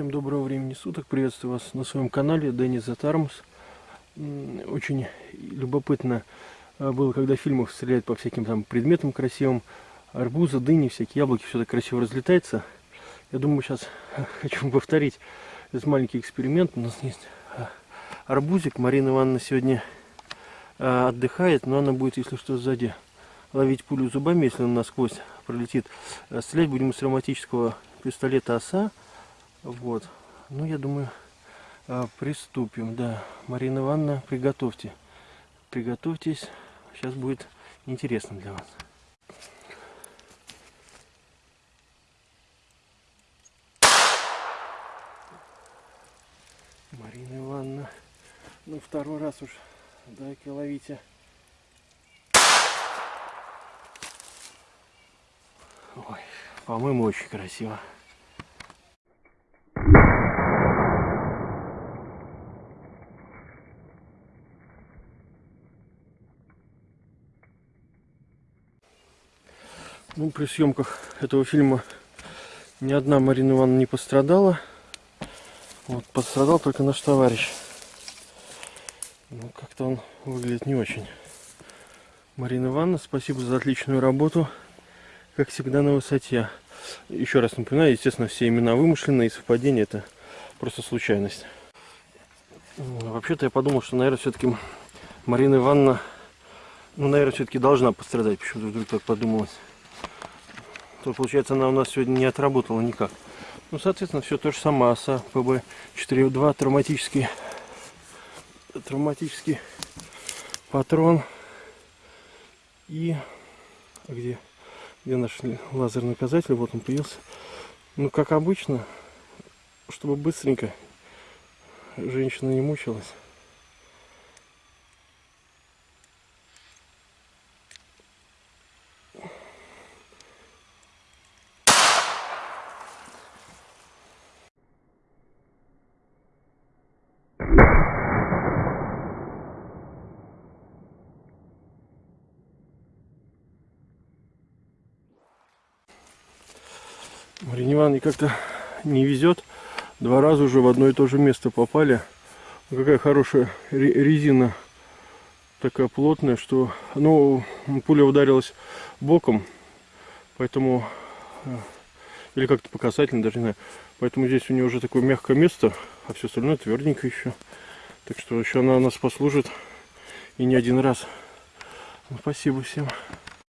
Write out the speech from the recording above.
Всем доброго времени суток. Приветствую вас на своем канале Денис Затармус. Очень любопытно а, было, когда в фильмах стреляют по всяким там предметам красивым. Арбузы, дыни, всякие яблоки, все так красиво разлетается. Я думаю, сейчас хочу повторить этот маленький эксперимент. У нас есть а, арбузик. Марина Ивановна сегодня а, отдыхает, но она будет, если что, сзади ловить пулю зубами, если он насквозь пролетит. Стрелять будем из травматического пистолета ОСА. Вот. Ну, я думаю, а, приступим. Да, Марина Ивановна, приготовьте. Приготовьтесь. Сейчас будет интересно для вас. Марина Ивановна, ну второй раз уж, дай-ка ловите. Ой, по-моему, очень красиво. Ну, при съемках этого фильма ни одна Марина Ивановна не пострадала. Вот, пострадал только наш товарищ. Ну, как-то он выглядит не очень. Марина Ивановна, спасибо за отличную работу. Как всегда на высоте. Еще раз напоминаю, естественно, все имена вымышленные, и совпадения это просто случайность. Вообще-то я подумал, что, наверное, все-таки Марина Ивановна, ну, наверное, все-таки должна пострадать. Почему-то вдруг так подумалось то получается она у нас сегодня не отработала никак. Ну, соответственно, все то же самое. АСА ПБ-4.2 травматический, травматический патрон. И где, где наш лазерный указатель? Вот он появился. Ну, как обычно, чтобы быстренько женщина не мучилась. Марине Ивановне как-то не везет. Два раза уже в одно и то же место попали. Какая хорошая резина. Такая плотная, что... Ну, пуля ударилась боком. Поэтому... Э, или как-то по касательно, даже не знаю. Поэтому здесь у нее уже такое мягкое место. А все остальное тверденько еще. Так что еще она нас послужит. И не один раз. Ну, спасибо всем.